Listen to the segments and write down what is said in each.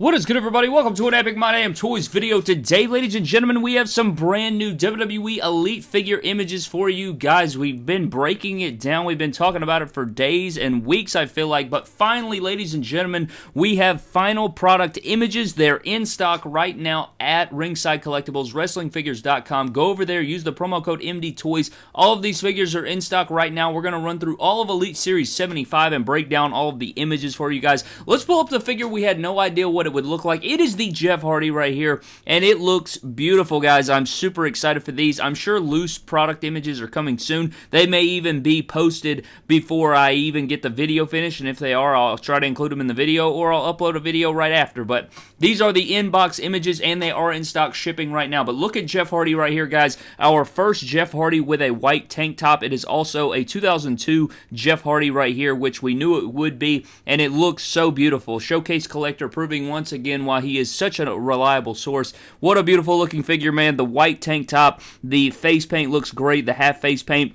What is good, everybody? Welcome to an Epic My Damn Toys video. Today, ladies and gentlemen, we have some brand new WWE Elite figure images for you guys. We've been breaking it down. We've been talking about it for days and weeks, I feel like. But finally, ladies and gentlemen, we have final product images. They're in stock right now at Ringside Collectibles, WrestlingFigures.com. Go over there, use the promo code MD Toys. All of these figures are in stock right now. We're going to run through all of Elite Series 75 and break down all of the images for you guys. Let's pull up the figure we had no idea what it it would look like. It is the Jeff Hardy right here, and it looks beautiful, guys. I'm super excited for these. I'm sure loose product images are coming soon. They may even be posted before I even get the video finished, and if they are, I'll try to include them in the video, or I'll upload a video right after. But these are the inbox images, and they are in stock shipping right now. But look at Jeff Hardy right here, guys. Our first Jeff Hardy with a white tank top. It is also a 2002 Jeff Hardy right here, which we knew it would be, and it looks so beautiful. Showcase collector proving one once again why he is such a reliable source. What a beautiful looking figure, man. The white tank top, the face paint looks great. The half face paint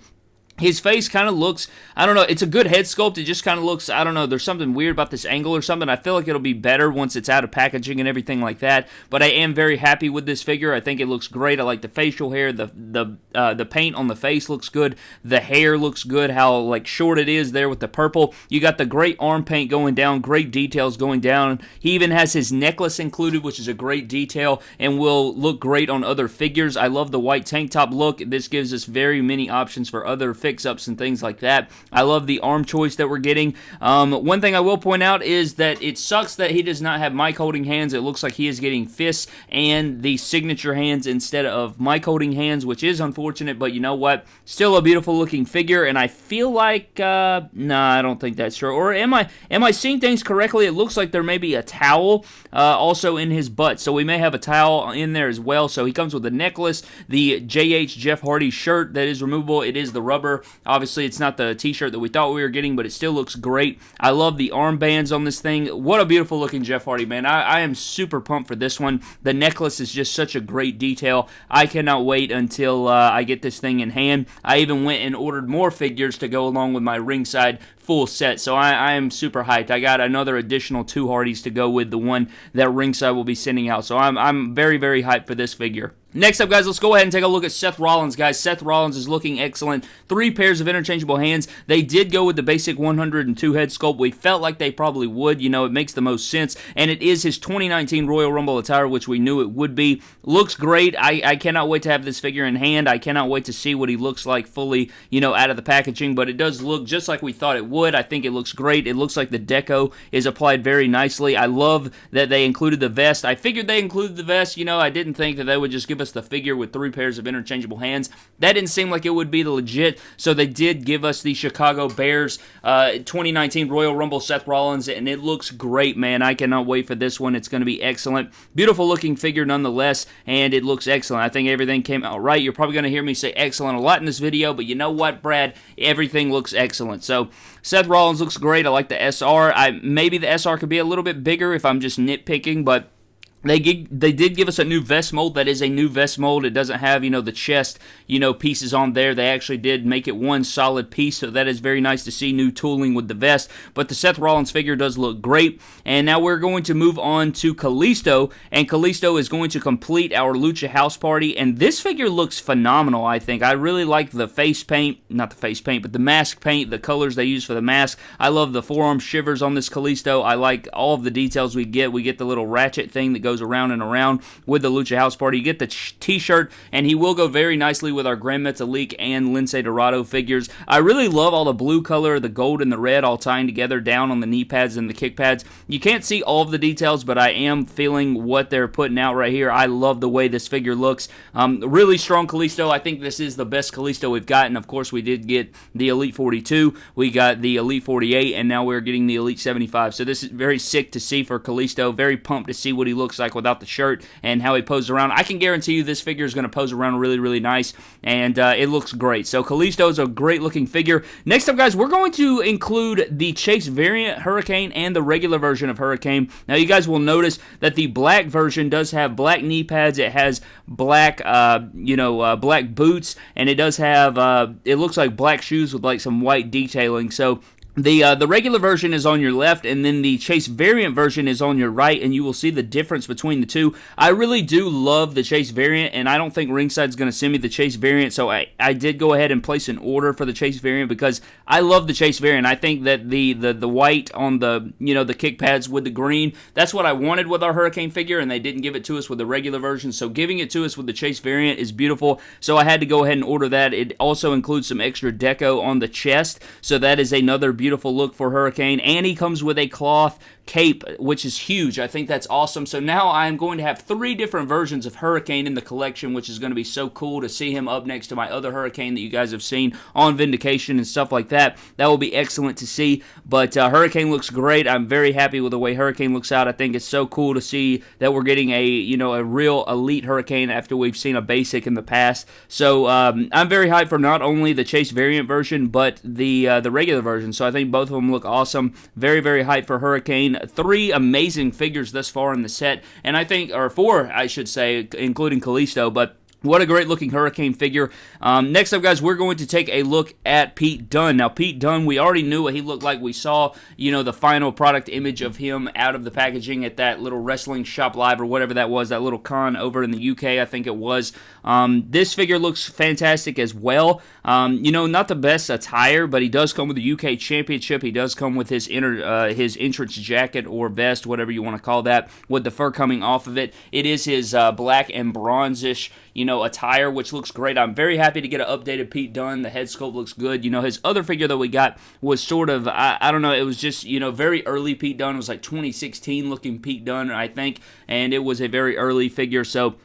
his face kind of looks, I don't know, it's a good head sculpt. It just kind of looks, I don't know, there's something weird about this angle or something. I feel like it'll be better once it's out of packaging and everything like that. But I am very happy with this figure. I think it looks great. I like the facial hair. The the uh, the paint on the face looks good. The hair looks good. How like short it is there with the purple. You got the great arm paint going down. Great details going down. He even has his necklace included, which is a great detail and will look great on other figures. I love the white tank top look. This gives us very many options for other fix-ups and things like that. I love the arm choice that we're getting. Um, one thing I will point out is that it sucks that he does not have mic holding hands. It looks like he is getting fists and the signature hands instead of mic holding hands, which is unfortunate, but you know what? Still a beautiful looking figure, and I feel like, uh, nah, I don't think that's true. Or am I, am I seeing things correctly? It looks like there may be a towel uh, also in his butt, so we may have a towel in there as well. So he comes with a necklace, the JH Jeff Hardy shirt that is removable. It is the rubber Obviously, it's not the t-shirt that we thought we were getting, but it still looks great. I love the armbands on this thing. What a beautiful looking Jeff Hardy, man. I, I am super pumped for this one. The necklace is just such a great detail. I cannot wait until uh, I get this thing in hand. I even went and ordered more figures to go along with my ringside full set. So I, I, am super hyped. I got another additional two Hardys to go with the one that ringside will be sending out. So I'm, I'm very, very hyped for this figure. Next up, guys, let's go ahead and take a look at Seth Rollins, guys. Seth Rollins is looking excellent. Three pairs of interchangeable hands. They did go with the basic 102 head sculpt. We felt like they probably would. You know, it makes the most sense. And it is his 2019 Royal Rumble attire, which we knew it would be. Looks great. I, I cannot wait to have this figure in hand. I cannot wait to see what he looks like fully, you know, out of the packaging. But it does look just like we thought it would. I think it looks great. It looks like the deco is applied very nicely. I love that they included the vest. I figured they included the vest. You know, I didn't think that they would just give us the figure with three pairs of interchangeable hands. That didn't seem like it would be the legit, so they did give us the Chicago Bears uh, 2019 Royal Rumble Seth Rollins, and it looks great, man. I cannot wait for this one. It's going to be excellent. Beautiful looking figure nonetheless, and it looks excellent. I think everything came out right. You're probably going to hear me say excellent a lot in this video, but you know what, Brad? Everything looks excellent. So, Seth Rollins looks great. I like the SR. I maybe the SR could be a little bit bigger if I'm just nitpicking, but they they did give us a new vest mold. That is a new vest mold. It doesn't have you know the chest you know pieces on there. They actually did make it one solid piece, so that is very nice to see new tooling with the vest. But the Seth Rollins figure does look great. And now we're going to move on to Kalisto, and Kalisto is going to complete our Lucha House Party. And this figure looks phenomenal. I think I really like the face paint, not the face paint, but the mask paint, the colors they use for the mask. I love the forearm shivers on this Kalisto. I like all of the details we get. We get the little ratchet thing that goes goes around and around with the Lucha House Party. You get the t-shirt, and he will go very nicely with our Gran Metalik and Lince Dorado figures. I really love all the blue color, the gold and the red all tying together down on the knee pads and the kick pads. You can't see all of the details, but I am feeling what they're putting out right here. I love the way this figure looks. Um, really strong Kalisto. I think this is the best Kalisto we've gotten. Of course, we did get the Elite 42. We got the Elite 48, and now we're getting the Elite 75. So this is very sick to see for Kalisto. Very pumped to see what he looks like like without the shirt and how he poses around. I can guarantee you this figure is going to pose around really, really nice, and uh, it looks great. So Kalisto is a great looking figure. Next up, guys, we're going to include the Chase variant Hurricane and the regular version of Hurricane. Now, you guys will notice that the black version does have black knee pads. It has black, uh, you know, uh, black boots, and it does have, uh, it looks like black shoes with like some white detailing. So the uh, the regular version is on your left, and then the Chase variant version is on your right, and you will see the difference between the two. I really do love the Chase variant, and I don't think Ringside is going to send me the Chase variant, so I, I did go ahead and place an order for the Chase variant because I love the Chase variant. I think that the the the white on the you know the kick pads with the green, that's what I wanted with our Hurricane figure, and they didn't give it to us with the regular version. So giving it to us with the Chase variant is beautiful. So I had to go ahead and order that. It also includes some extra deco on the chest, so that is another beautiful beautiful look for Hurricane, and he comes with a cloth cape, which is huge. I think that's awesome. So now I'm going to have three different versions of Hurricane in the collection, which is going to be so cool to see him up next to my other Hurricane that you guys have seen on Vindication and stuff like that. That will be excellent to see. But uh, Hurricane looks great. I'm very happy with the way Hurricane looks out. I think it's so cool to see that we're getting a you know a real elite Hurricane after we've seen a basic in the past. So um, I'm very hyped for not only the Chase variant version but the uh, the regular version. So I think both of them look awesome. Very very hyped for Hurricane three amazing figures thus far in the set, and I think, or four, I should say, including Kalisto, but what a great looking Hurricane figure. Um, next up, guys, we're going to take a look at Pete Dunne. Now, Pete Dunne, we already knew what he looked like. We saw, you know, the final product image of him out of the packaging at that little wrestling shop live or whatever that was, that little con over in the UK, I think it was. Um, this figure looks fantastic as well. Um, you know, not the best attire, but he does come with the UK Championship. He does come with his inner, uh, his entrance jacket or vest, whatever you want to call that, with the fur coming off of it. It is his uh, black and bronzish you know, attire, which looks great. I'm very happy to get an updated Pete Dunne. The head sculpt looks good. You know, his other figure that we got was sort of, I, I don't know, it was just, you know, very early Pete Dunne. It was like 2016 looking Pete Dunne, I think, and it was a very early figure. So,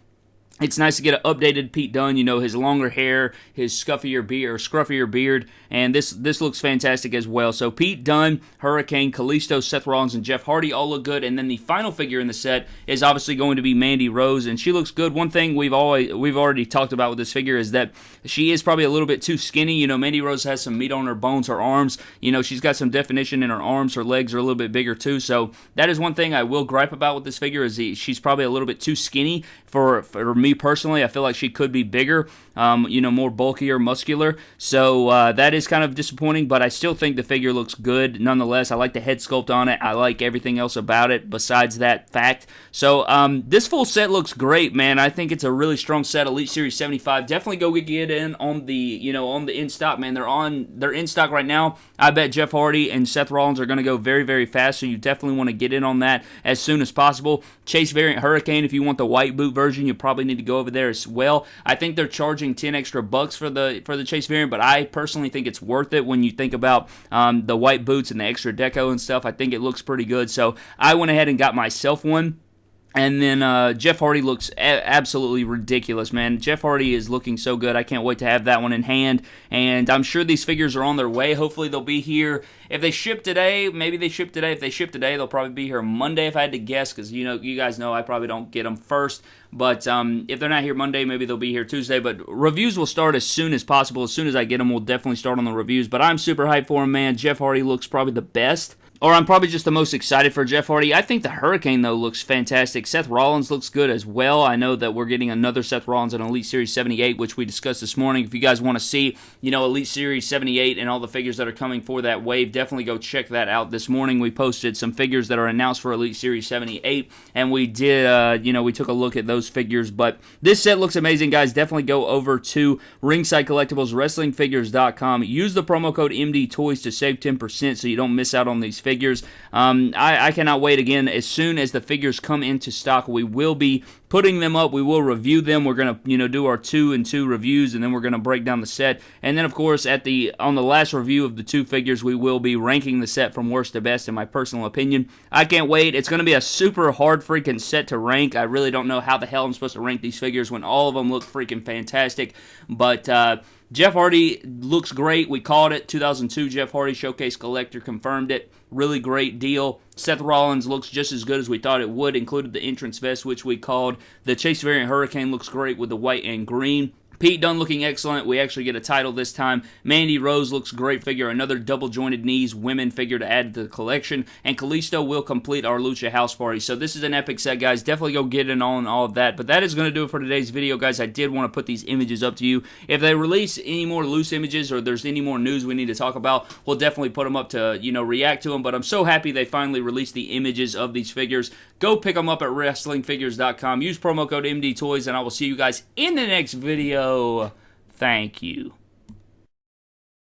it's nice to get an updated Pete Dunne. You know his longer hair, his scuffier beard or scruffier beard, and this this looks fantastic as well. So Pete Dunne, Hurricane, Kalisto, Seth Rollins, and Jeff Hardy all look good. And then the final figure in the set is obviously going to be Mandy Rose, and she looks good. One thing we've always we've already talked about with this figure is that she is probably a little bit too skinny. You know, Mandy Rose has some meat on her bones, her arms. You know, she's got some definition in her arms. Her legs are a little bit bigger too. So that is one thing I will gripe about with this figure is she's probably a little bit too skinny for for me personally. I feel like she could be bigger, um, you know, more bulkier, muscular. So uh, that is kind of disappointing, but I still think the figure looks good nonetheless. I like the head sculpt on it. I like everything else about it besides that fact. So um, this full set looks great, man. I think it's a really strong set. Elite Series 75. Definitely go get in on the, you know, on the in stock, man. They're on, they're in stock right now. I bet Jeff Hardy and Seth Rollins are going to go very, very fast. So you definitely want to get in on that as soon as possible. Chase variant Hurricane, if you want the white boot version, you probably need to go over there as well. I think they're charging 10 extra bucks for the for the Chase variant, but I personally think it's worth it when you think about um, the white boots and the extra deco and stuff. I think it looks pretty good. So I went ahead and got myself one. And then uh, Jeff Hardy looks a- absolutely ridiculous, man. Jeff Hardy is looking so good. I can't wait to have that one in hand. And I'm sure these figures are on their way. Hopefully, they'll be here. If they ship today, maybe they ship today. If they ship today, they'll probably be here Monday, if I had to guess, because you know, you guys know I probably don't get them first. But um, if they're not here Monday, maybe they'll be here Tuesday. But reviews will start as soon as possible. As soon as I get them, we'll definitely start on the reviews. But I'm super hyped for them, man. Jeff Hardy looks probably the best or I'm probably just the most excited for Jeff Hardy. I think the Hurricane, though, looks fantastic. Seth Rollins looks good as well. I know that we're getting another Seth Rollins in Elite Series 78, which we discussed this morning. If you guys want to see, you know, Elite Series 78 and all the figures that are coming for that wave, definitely go check that out. This morning we posted some figures that are announced for Elite Series 78, and we did, uh, you know, we took a look at those figures. But this set looks amazing, guys. Definitely go over to Ringside Collectibles, WrestlingFigures.com. Use the promo code MD Toys to save 10% so you don't miss out on these figures figures. Um, I, I cannot wait again. As soon as the figures come into stock, we will be putting them up. We will review them. We're gonna you know do our two and two reviews, and then we're gonna break down the set. And then of course at the on the last review of the two figures, we will be ranking the set from worst to best in my personal opinion. I can't wait. It's gonna be a super hard freaking set to rank. I really don't know how the hell I'm supposed to rank these figures when all of them look freaking fantastic. But uh, Jeff Hardy looks great. We called it 2002 Jeff Hardy Showcase Collector confirmed it. Really great deal. Seth Rollins looks just as good as we thought it would, included the entrance vest, which we called. The Chase variant Hurricane looks great with the white and green. Pete Dunne looking excellent. We actually get a title this time. Mandy Rose looks great figure. Another double jointed knees women figure to add to the collection. And Kalisto will complete our Lucha House Party. So this is an epic set, guys. Definitely go get in on all of that. But that is going to do it for today's video, guys. I did want to put these images up to you. If they release any more loose images or there's any more news we need to talk about, we'll definitely put them up to, you know, react to them. But I'm so happy they finally released the images of these figures. Go pick them up at WrestlingFigures.com. Use promo code MDToys, and I will see you guys in the next video. Oh thank you.